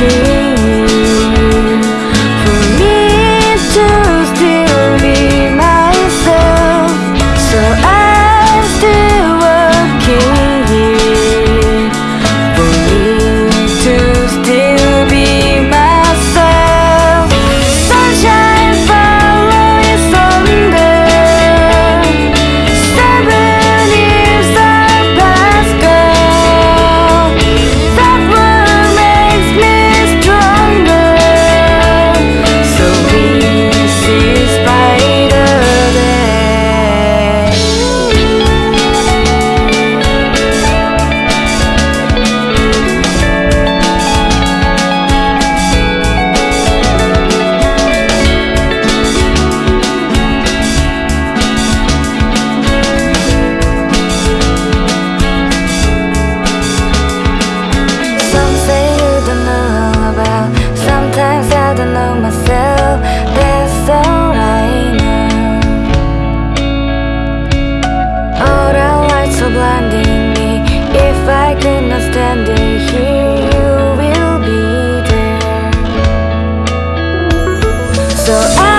you I